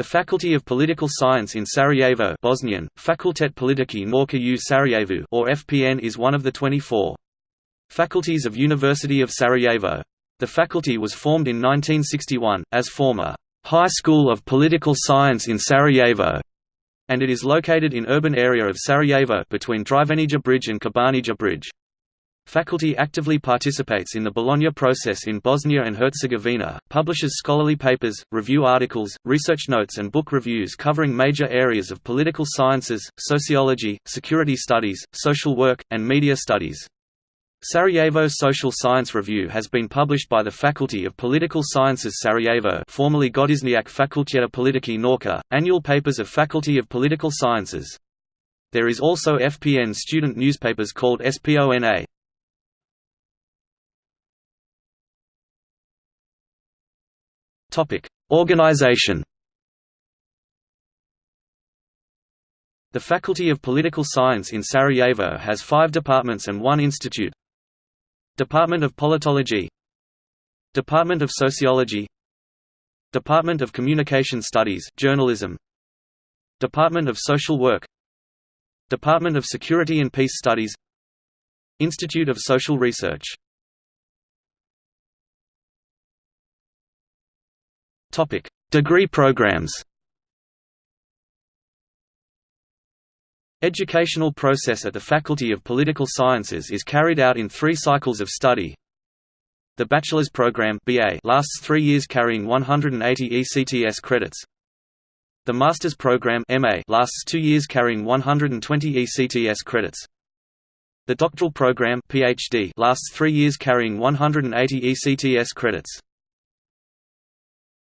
The Faculty of Political Science in Sarajevo Bosnian, Fakultet političkih nauka u Sarajevu or FPN is one of the 24 faculties of University of Sarajevo. The faculty was formed in 1961, as former High School of Political Science in Sarajevo, and it is located in urban area of Sarajevo between Drvenija Bridge and Ćobanija Bridge. Faculty actively participates in the Bologna process in Bosnia and Herzegovina, publishes scholarly papers, review articles, research notes and book reviews covering major areas of political sciences, sociology, security studies, social work, and media studies. Sarajevo Social Science Review has been published by the Faculty of Political Sciences Sarajevo formerly Godišnjak Fakulteta političkih nauka, annual papers of Faculty of Political Sciences. There is also FPN student newspapers called SPONA. Topic: Organization. The Faculty of Political Science in Sarajevo has five departments and one institute. Department of Politology. Department of Sociology. Department of Communication Studies Journalism. Department of Social Work. Department of Security and Peace Studies. Institute of Social Research Topic: Degree programs. Educational process at the Faculty of Political Sciences is carried out in three cycles of study. The bachelor's program BA lasts three years carrying 180 ECTS credits. The master's program MA lasts two years carrying 120 ECTS credits. The doctoral program PhD lasts three years carrying 180 ECTS credits.